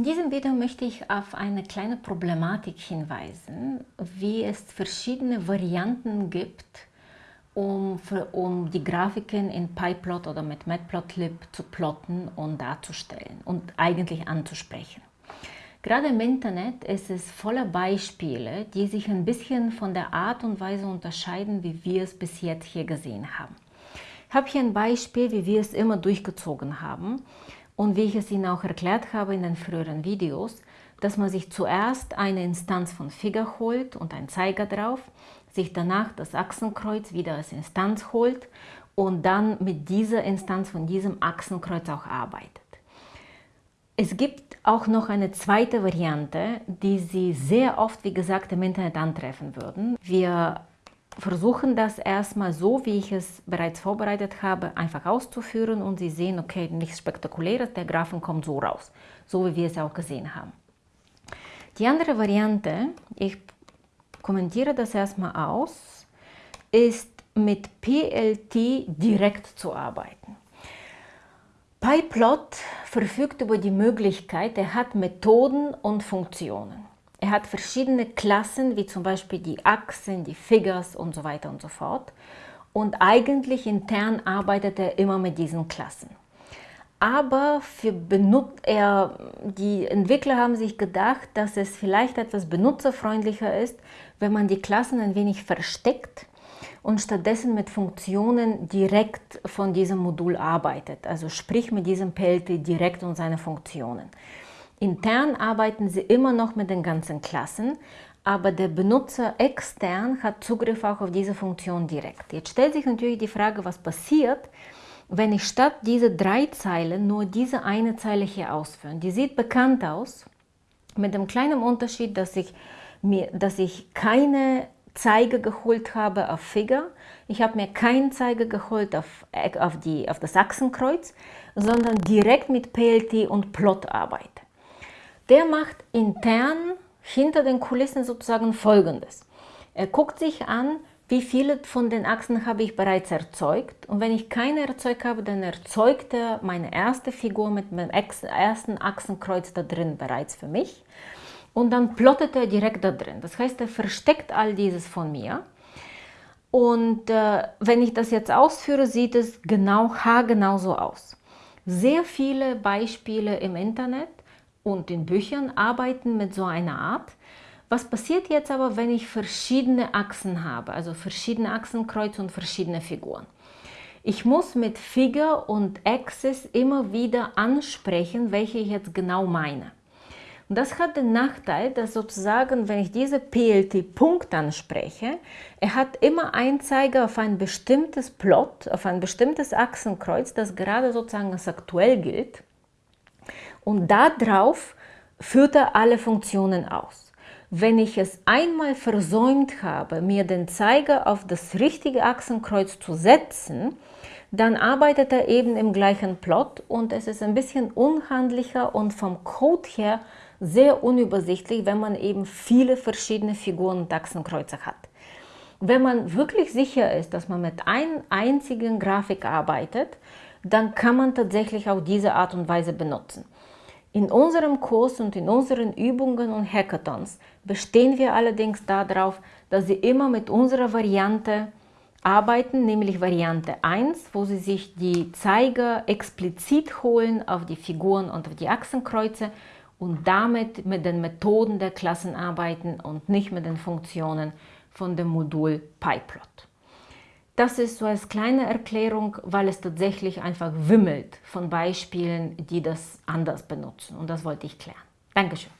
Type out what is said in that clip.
In diesem Video möchte ich auf eine kleine Problematik hinweisen, wie es verschiedene Varianten gibt, um, für, um die Grafiken in PyPlot oder mit Matplotlib zu plotten und darzustellen und eigentlich anzusprechen. Gerade im Internet ist es voller Beispiele, die sich ein bisschen von der Art und Weise unterscheiden, wie wir es bis jetzt hier gesehen haben. Ich habe hier ein Beispiel, wie wir es immer durchgezogen haben und wie ich es Ihnen auch erklärt habe in den früheren Videos, dass man sich zuerst eine Instanz von Figure holt und einen Zeiger drauf, sich danach das Achsenkreuz wieder als Instanz holt und dann mit dieser Instanz von diesem Achsenkreuz auch arbeitet. Es gibt auch noch eine zweite Variante, die Sie sehr oft, wie gesagt, im Internet antreffen würden. Wir versuchen das erstmal so, wie ich es bereits vorbereitet habe, einfach auszuführen und Sie sehen, okay, nichts Spektakuläres, der Graphen kommt so raus, so wie wir es auch gesehen haben. Die andere Variante, ich kommentiere das erstmal aus, ist mit PLT direkt zu arbeiten. PyPlot verfügt über die Möglichkeit, er hat Methoden und Funktionen. Er hat verschiedene Klassen, wie zum Beispiel die Achsen, die Figures und so weiter und so fort. Und eigentlich intern arbeitet er immer mit diesen Klassen. Aber für er, die Entwickler haben sich gedacht, dass es vielleicht etwas benutzerfreundlicher ist, wenn man die Klassen ein wenig versteckt und stattdessen mit Funktionen direkt von diesem Modul arbeitet. Also sprich mit diesem PLT direkt und seine Funktionen. Intern arbeiten Sie immer noch mit den ganzen Klassen, aber der Benutzer extern hat Zugriff auch auf diese Funktion direkt. Jetzt stellt sich natürlich die Frage, was passiert, wenn ich statt diese drei Zeilen nur diese eine Zeile hier ausführe. Die sieht bekannt aus, mit dem kleinen Unterschied, dass ich, mir, dass ich keine Zeige geholt habe auf Figure. Ich habe mir keinen Zeiger geholt auf, auf, die, auf das Achsenkreuz, sondern direkt mit PLT und Plot arbeite der macht intern hinter den Kulissen sozusagen Folgendes. Er guckt sich an, wie viele von den Achsen habe ich bereits erzeugt. Und wenn ich keine erzeugt habe, dann erzeugt er meine erste Figur mit meinem ersten Achsenkreuz da drin bereits für mich. Und dann plottet er direkt da drin. Das heißt, er versteckt all dieses von mir. Und äh, wenn ich das jetzt ausführe, sieht es genau haargenau so aus. Sehr viele Beispiele im Internet und in Büchern arbeiten mit so einer Art. Was passiert jetzt aber, wenn ich verschiedene Achsen habe, also verschiedene Achsenkreuz und verschiedene Figuren? Ich muss mit Figure und Axis immer wieder ansprechen, welche ich jetzt genau meine. Und das hat den Nachteil, dass sozusagen, wenn ich diese PLT-Punkt anspreche, er hat immer einen Zeiger auf ein bestimmtes Plot, auf ein bestimmtes Achsenkreuz, das gerade sozusagen als aktuell gilt und darauf führt er alle Funktionen aus. Wenn ich es einmal versäumt habe, mir den Zeiger auf das richtige Achsenkreuz zu setzen, dann arbeitet er eben im gleichen Plot und es ist ein bisschen unhandlicher und vom Code her sehr unübersichtlich, wenn man eben viele verschiedene Figuren und Achsenkreuze hat. Wenn man wirklich sicher ist, dass man mit einer einzigen Grafik arbeitet, dann kann man tatsächlich auch diese Art und Weise benutzen. In unserem Kurs und in unseren Übungen und Hackathons bestehen wir allerdings darauf, dass Sie immer mit unserer Variante arbeiten, nämlich Variante 1, wo Sie sich die Zeiger explizit holen auf die Figuren und auf die Achsenkreuze und damit mit den Methoden der Klassen arbeiten und nicht mit den Funktionen von dem Modul PyPlot. Das ist so als kleine Erklärung, weil es tatsächlich einfach wimmelt von Beispielen, die das anders benutzen. Und das wollte ich klären. Dankeschön.